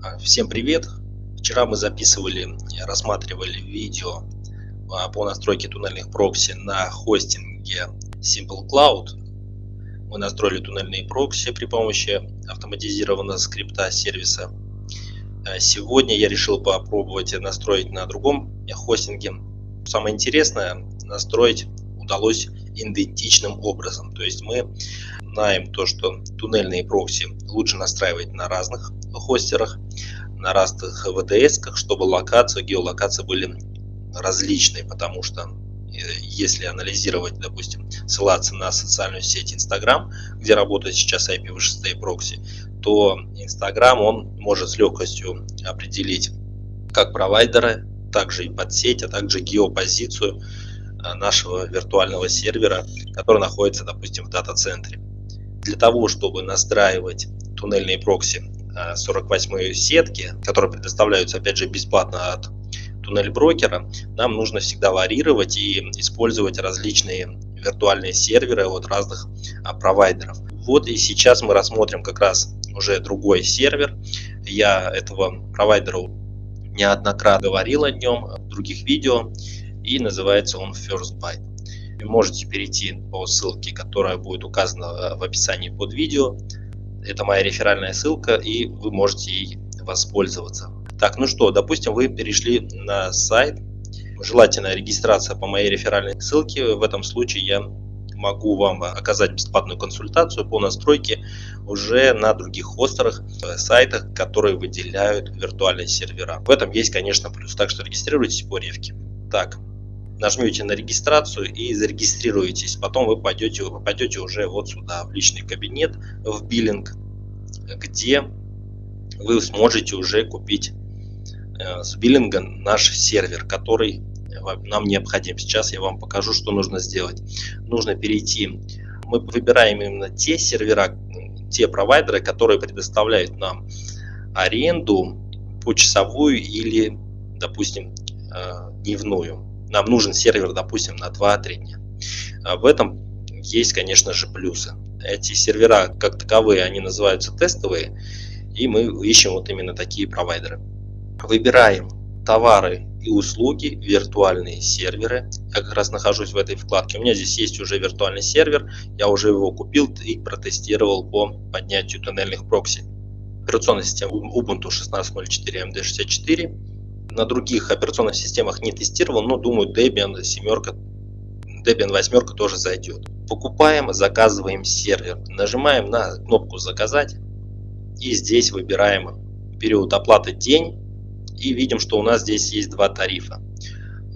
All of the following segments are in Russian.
А, всем привет! Вчера мы записывали, рассматривали видео а, по настройке туннельных прокси на хостинге Simple Cloud. Мы настроили туннельные прокси при помощи автоматизированного скрипта сервиса. А, сегодня я решил попробовать настроить на другом хостинге. Самое интересное, настроить удалось идентичным образом. То есть мы знаем то, что туннельные прокси лучше настраивать на разных хостерах, на разных VDS, чтобы локация, геолокация были различные, потому что э, если анализировать, допустим, ссылаться на социальную сеть Instagram, где работает сейчас IPv6 прокси, то Instagram он может с легкостью определить как провайдера, также и подсеть, а также геопозицию э, нашего виртуального сервера, который находится, допустим, в дата-центре. Для того, чтобы настраивать туннельные прокси 48 сетки, которые предоставляются опять же бесплатно от туннель брокера, нам нужно всегда варьировать и использовать различные виртуальные серверы от разных а, провайдеров. Вот и сейчас мы рассмотрим как раз уже другой сервер. Я этого провайдера неоднократно говорил о нем в других видео и называется он First Byte. Вы можете перейти по ссылке, которая будет указана в описании под видео это моя реферальная ссылка, и вы можете ей воспользоваться. Так, ну что, допустим, вы перешли на сайт, желательно регистрация по моей реферальной ссылке. В этом случае я могу вам оказать бесплатную консультацию по настройке уже на других хостерах, э, сайтах, которые выделяют виртуальные сервера. В этом есть, конечно, плюс. Так что регистрируйтесь по ревке. Так, нажмете на регистрацию и зарегистрируетесь. Потом вы пойдете, вы уже вот сюда, в личный кабинет, в биллинг, где вы сможете уже купить э, с биллинга наш сервер, который нам необходим. Сейчас я вам покажу, что нужно сделать. Нужно перейти, мы выбираем именно те сервера, те провайдеры, которые предоставляют нам аренду почасовую или, допустим, э, дневную нам нужен сервер, допустим, на 2-3 дня. А в этом есть, конечно же, плюсы. Эти сервера, как таковые, они называются тестовые, и мы ищем вот именно такие провайдеры. Выбираем товары и услуги, виртуальные серверы. Я как раз нахожусь в этой вкладке. У меня здесь есть уже виртуальный сервер. Я уже его купил и протестировал по поднятию туннельных прокси. Операционная система Ubuntu 16.04 MD64 на других операционных системах не тестировал, но думаю Debian семерка, Debian восьмерка тоже зайдет. Покупаем, заказываем сервер, нажимаем на кнопку заказать и здесь выбираем период оплаты день и видим, что у нас здесь есть два тарифа.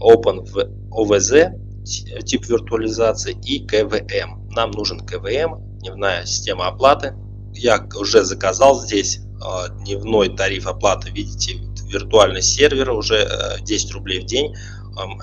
Open OVZ тип виртуализации и КВМ. Нам нужен КВМ, дневная система оплаты. Я уже заказал здесь а, дневной тариф оплаты, видите, виртуальный сервер уже 10 э, рублей в день,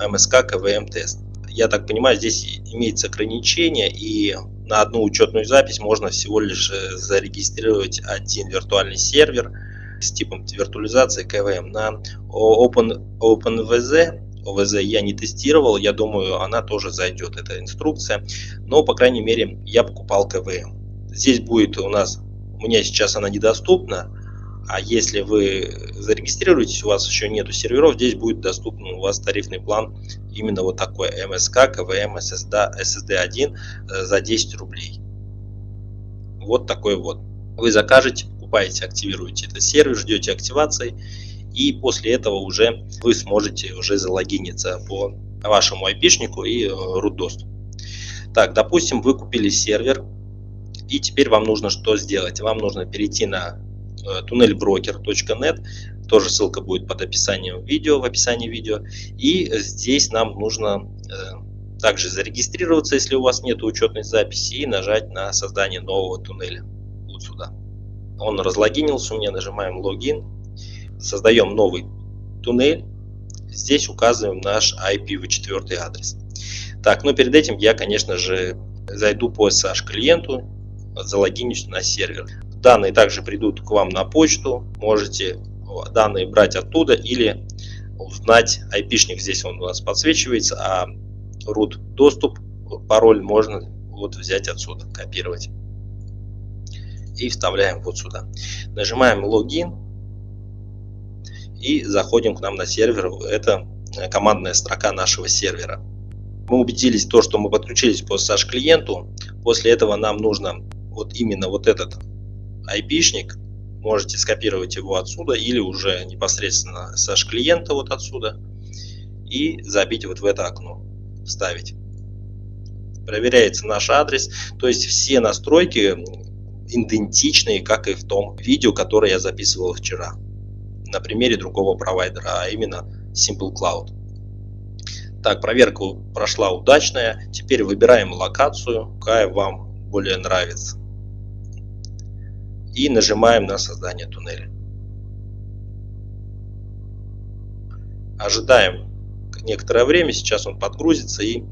МСК КВМ тест. Я так понимаю, здесь имеется ограничение и на одну учетную запись можно всего лишь э, зарегистрировать один виртуальный сервер с типом виртуализации КВМ. На Open, OpenVZ ОВЗ я не тестировал, я думаю, она тоже зайдет, эта инструкция. Но, по крайней мере, я покупал КВМ. Здесь будет у нас, у меня сейчас она недоступна, а если вы зарегистрируетесь, у вас еще нету серверов, здесь будет доступен у вас тарифный план именно вот такой МСК, КВМ, SSD, SSD1 за 10 рублей. Вот такой вот. Вы закажете, покупаете, активируете этот сервер, ждете активации и после этого уже вы сможете уже залогиниться по вашему айпишнику и э, root доступ. Так, допустим, вы купили сервер и теперь вам нужно что сделать? Вам нужно перейти на Э, tunnelbroker.net, тоже ссылка будет под описанием видео, в описании видео. И здесь нам нужно э, также зарегистрироваться, если у вас нет учетной записи, и нажать на создание нового туннеля. Вот сюда. Он разлогинился у меня, нажимаем логин, создаем новый туннель. Здесь указываем наш IPv4 адрес. Так, но перед этим я, конечно же, зайду по SSH клиенту, залогинюсь на сервер. Данные также придут к вам на почту. Можете данные брать оттуда или узнать айпишник. Здесь он у нас подсвечивается, а root доступ, пароль можно вот взять отсюда, копировать. И вставляем вот сюда. Нажимаем логин. и заходим к нам на сервер. Это командная строка нашего сервера. Мы убедились в том, что мы подключились по SSH клиенту. После этого нам нужно вот именно вот этот IP-шник. Можете скопировать его отсюда или уже непосредственно SSH клиента вот отсюда и забить вот в это окно, вставить. Проверяется наш адрес, то есть все настройки идентичные, как и в том видео, которое я записывал вчера на примере другого провайдера, а именно Simple Cloud. Так, проверка прошла удачная. Теперь выбираем локацию, какая вам более нравится. И нажимаем на создание туннеля. Ожидаем некоторое время, сейчас он подгрузится и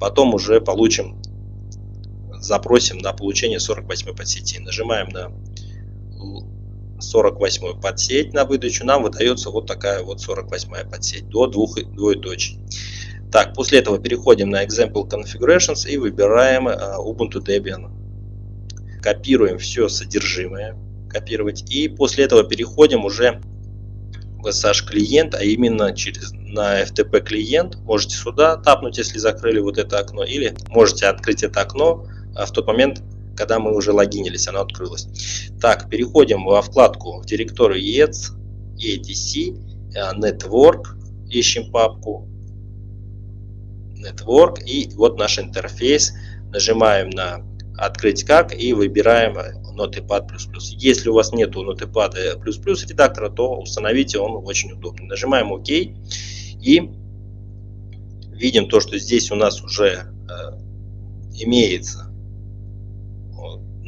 потом уже получим, запросим на получение 48 подсети. Нажимаем на 48 подсеть на выдачу, нам выдается вот такая вот 48 подсеть до двух двоеточий. Так, после этого переходим на Example Configurations и выбираем uh, Ubuntu Debian. Копируем все содержимое, копировать. И после этого переходим уже в SSH клиент, а именно через на FTP клиент. Можете сюда тапнуть, если закрыли вот это окно, или можете открыть это окно а в тот момент, когда мы уже логинились, оно открылось. Так, переходим во вкладку в директорию ETS, ETC, э, Network, ищем папку Network и вот наш интерфейс. Нажимаем на открыть как и выбираем Notepad++. Если у вас нету Notepad++ редактора, то установите, он очень удобный. Нажимаем ОК и видим то, что здесь у нас уже э, имеется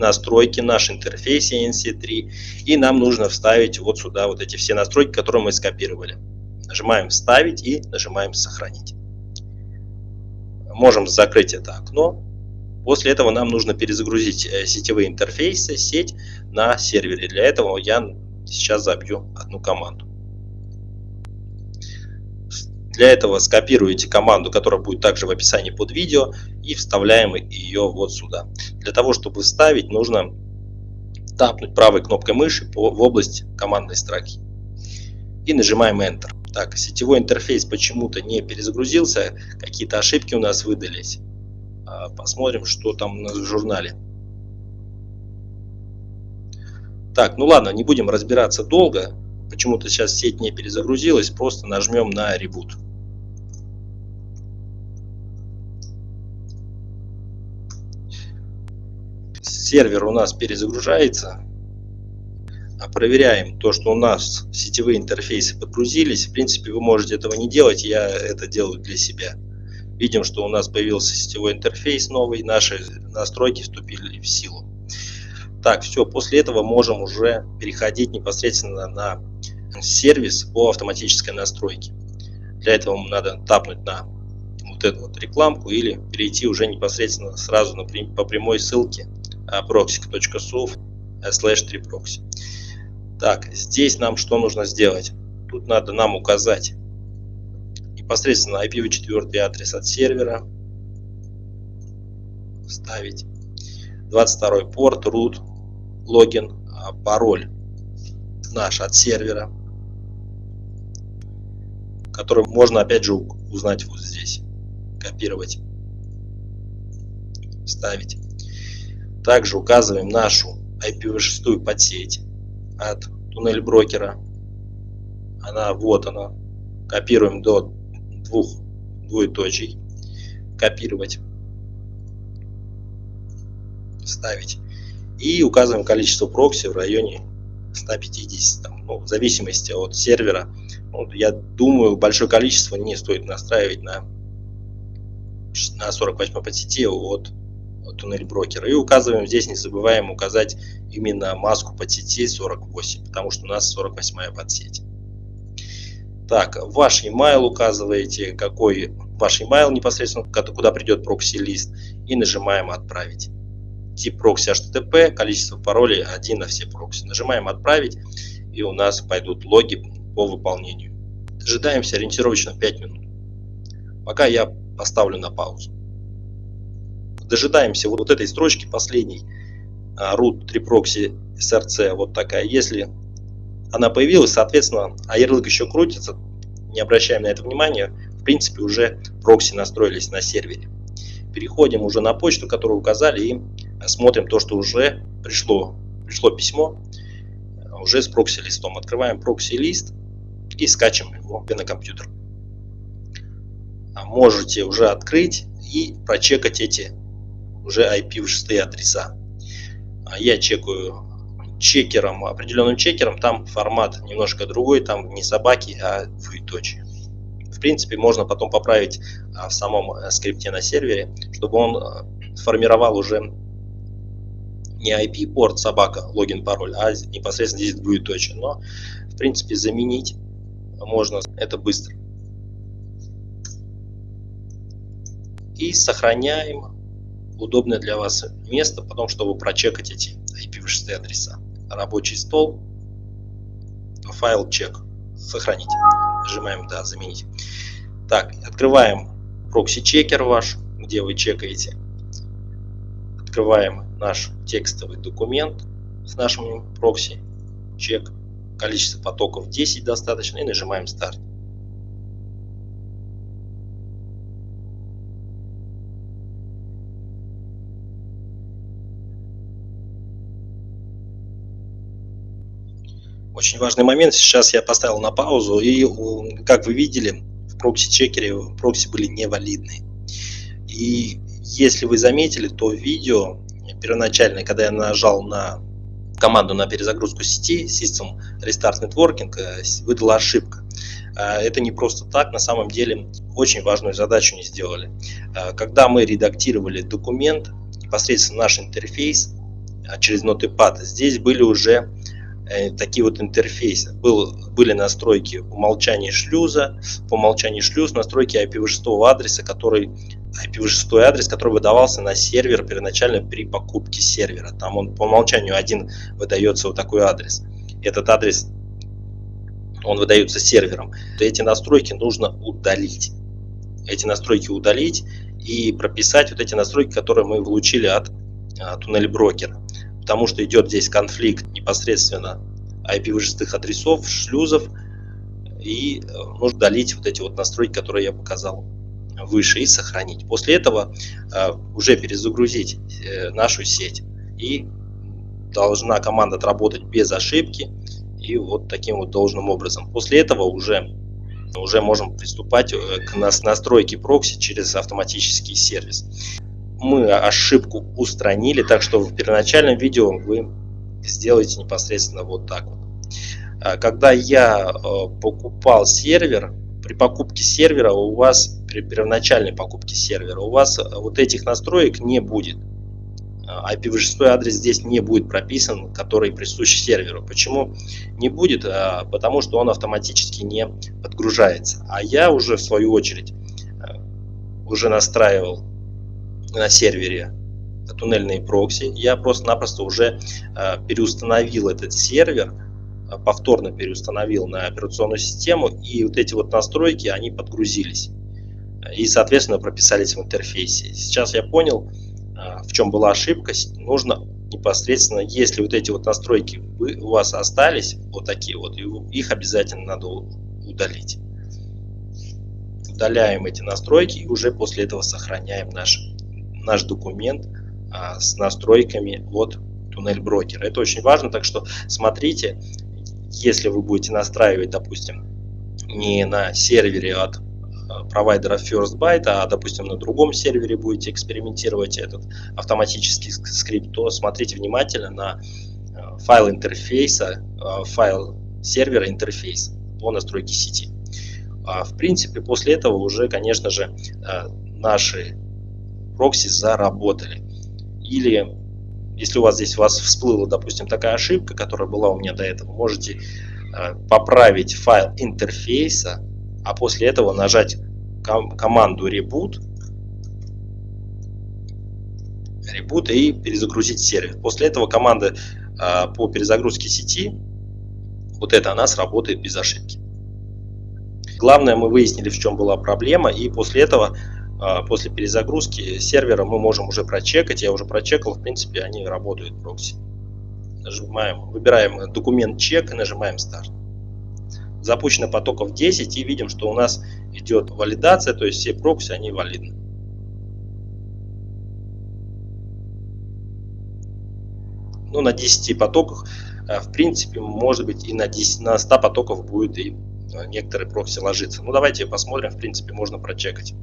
настройки, наш интерфейс ENC3, и нам нужно вставить вот сюда вот эти все настройки, которые мы скопировали. Нажимаем «Вставить» и нажимаем «Сохранить». Можем закрыть это окно. После этого нам нужно перезагрузить э, сетевые интерфейсы, сеть на сервере. Для этого я сейчас забью одну команду. Для этого скопируете команду, которая будет также в описании под видео, и вставляем ее вот сюда. Для того, чтобы вставить, нужно тапнуть правой кнопкой мыши в область командной строки. И нажимаем Enter. Так, сетевой интерфейс почему-то не перезагрузился, какие-то ошибки у нас выдались. Посмотрим, что там в журнале. Так, ну ладно, не будем разбираться долго почему-то сейчас сеть не перезагрузилась, просто нажмем на ребут. Сервер у нас перезагружается. А проверяем то, что у нас сетевые интерфейсы подгрузились. В принципе, вы можете этого не делать, я это делаю для себя. Видим, что у нас появился сетевой интерфейс новый, наши настройки вступили в силу. Так, все, после этого можем уже переходить непосредственно на сервис по автоматической настройке. Для этого надо тапнуть на вот эту вот рекламку или перейти уже непосредственно сразу на, по прямой ссылке proxy.suv slash 3proxy. Так, здесь нам что нужно сделать? Тут надо нам указать непосредственно IPv4 адрес от сервера, вставить 22 порт, root, логин, а, пароль наш от сервера который можно опять же узнать вот здесь. Копировать, ставить. Также указываем нашу IPv6 подсеть от туннель брокера. Она вот она. Копируем до двух двоеточий. Копировать. Ставить. И указываем количество прокси в районе 150. Там, ну, в зависимости от сервера ну, я думаю, большое количество не стоит настраивать на, на 48 подсети от, от туннель брокера. И указываем здесь, не забываем указать именно маску подсети 48, потому что у нас 48 подсеть. Так, ваш email указываете, какой ваш email непосредственно, куда придет прокси-лист, и нажимаем «Отправить». Тип прокси HTTP, количество паролей 1 на все прокси. Нажимаем «Отправить», и у нас пойдут логи по выполнению. Дожидаемся ориентировочно 5 минут. Пока я поставлю на паузу. Дожидаемся вот этой строчки последней. А, root 3 proxy src вот такая. Если она появилась, соответственно, а ярлык еще крутится, не обращаем на это внимания, в принципе уже прокси настроились на сервере. Переходим уже на почту, которую указали, и смотрим то, что уже пришло. Пришло письмо уже с прокси-листом. Открываем прокси-лист и скачем его на компьютер. Можете уже открыть и прочекать эти уже IP6 адреса. А я чекаю чекером, определенным чекером, там формат немножко другой, там не собаки, а двоеточие. В принципе, можно потом поправить а, в самом э, скрипте на сервере, чтобы он э, формировал уже не IP-порт собака, логин, пароль, а непосредственно здесь двоеточие. Но, в принципе, заменить можно это быстро. И сохраняем удобное для вас место, потом, чтобы прочекать эти IPv6 адреса. Рабочий стол, файл чек, сохранить. Нажимаем «Да», «Заменить». Так, открываем прокси-чекер ваш, где вы чекаете. Открываем наш текстовый документ с нашим прокси, чек, количество потоков 10 достаточно и нажимаем «Старт». Очень важный момент. Сейчас я поставил на паузу, и как вы видели, в прокси-чекере прокси были невалидны. И если вы заметили, то видео первоначально, когда я нажал на команду на перезагрузку сети, System Restart Networking, э, выдала ошибка. Э, это не просто так, на самом деле очень важную задачу не сделали. Э, когда мы редактировали документ, непосредственно наш интерфейс через Notepad, здесь были уже Э, такие вот интерфейсы. Был, были настройки умолчания шлюза, по умолчанию шлюз, настройки IPv6 адреса, который IPv6 адрес, который выдавался на сервер первоначально при покупке сервера. Там он по умолчанию один выдается вот такой адрес. Этот адрес он выдается сервером. Эти настройки нужно удалить. Эти настройки удалить и прописать вот эти настройки, которые мы получили от, от туннель брокера потому что идет здесь конфликт непосредственно IPv6 адресов, шлюзов, и э, нужно удалить вот эти вот настройки, которые я показал выше, и сохранить. После этого э, уже перезагрузить э, нашу сеть, и должна команда отработать без ошибки, и вот таким вот должным образом. После этого уже уже можем приступать к настройке прокси через автоматический сервис мы ошибку устранили, так что в первоначальном видео вы сделаете непосредственно вот так. А, когда я э, покупал сервер, при покупке сервера у вас, при первоначальной покупке сервера, у вас вот этих настроек не будет. IPv6 а, адрес здесь не будет прописан, который присущ серверу. Почему не будет? А, потому что он автоматически не подгружается. А я уже в свою очередь уже настраивал на сервере туннельные прокси, я просто-напросто уже э, переустановил этот сервер, э, повторно переустановил на операционную систему, и вот эти вот настройки, они подгрузились. И, соответственно, прописались в интерфейсе. Сейчас я понял, э, в чем была ошибка. Нужно непосредственно, если вот эти вот настройки вы, у вас остались, вот такие вот, их обязательно надо удалить. Удаляем эти настройки и уже после этого сохраняем наш наш документ а, с настройками от туннель брокера. Это очень важно, так что смотрите, если вы будете настраивать, допустим, не на сервере от а, провайдера First Byte, а, допустим, на другом сервере будете экспериментировать этот автоматический скрипт, то смотрите внимательно на а, файл интерфейса, файл сервера интерфейс по настройке сети. В принципе, после этого уже, конечно же, наши прокси заработали. Или если у вас здесь у вас всплыла, допустим, такая ошибка, которая была у меня до этого, можете э, поправить файл интерфейса, а после этого нажать ком команду reboot, reboot и перезагрузить сервер. После этого команда э, по перезагрузке сети, вот эта она сработает без ошибки. Главное, мы выяснили, в чем была проблема, и после этого после перезагрузки сервера мы можем уже прочекать. Я уже прочекал, в принципе, они работают прокси. нажимаем, выбираем документ чек и нажимаем старт. Запущено потоков 10 и видим, что у нас идет валидация, то есть все прокси, они валидны. Ну, на 10 потоках, э, в принципе, может быть и на, 10, на 100 потоков будет и некоторые прокси ложиться. Ну, давайте посмотрим, в принципе, можно прочекать.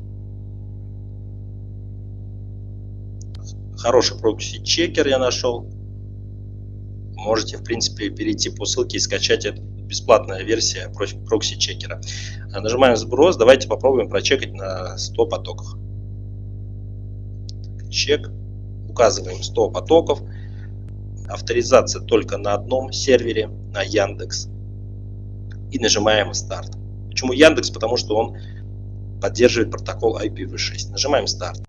Хороший прокси-чекер я нашел. Можете, в принципе, перейти по ссылке и скачать эту бесплатная версия прокси-чекера. А, нажимаем сброс. Давайте попробуем прочекать на 100 потоках. Чек. Указываем 100 потоков авторизация только на одном сервере, на Яндекс. И нажимаем старт. Почему Яндекс? Потому что он поддерживает протокол IPv6. Нажимаем старт.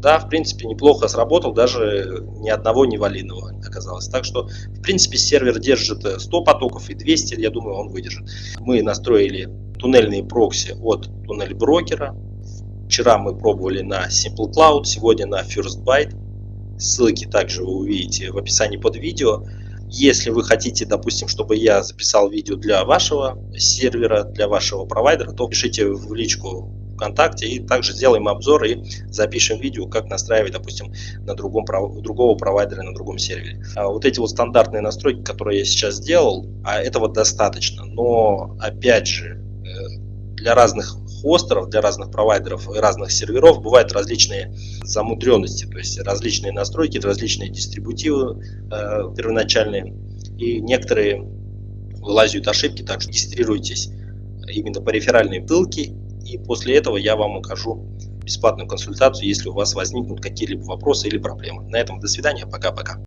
Да, в принципе, неплохо сработал, даже ни одного невалидного оказалось. Так что, в принципе, сервер держит 100 потоков и 200, я думаю, он выдержит. Мы настроили туннельные прокси от туннель брокера. Вчера мы пробовали на Simple Cloud, сегодня на First Byte. Ссылки также вы увидите в описании под видео. Если вы хотите, допустим, чтобы я записал видео для вашего сервера, для вашего провайдера, то пишите в личку ВКонтакте и также сделаем обзор и запишем видео, как настраивать, допустим, на другом, другого провайдера на другом сервере. А вот эти вот стандартные настройки, которые я сейчас сделал, а этого достаточно. Но опять же, э, для разных хостеров, для разных провайдеров и разных серверов бывают различные замудренности, то есть различные настройки, различные дистрибутивы э, первоначальные. И некоторые вылазят ошибки, так что регистрируйтесь именно по реферальной ссылке, и после этого я вам укажу бесплатную консультацию, если у вас возникнут какие-либо вопросы или проблемы. На этом до свидания, пока-пока.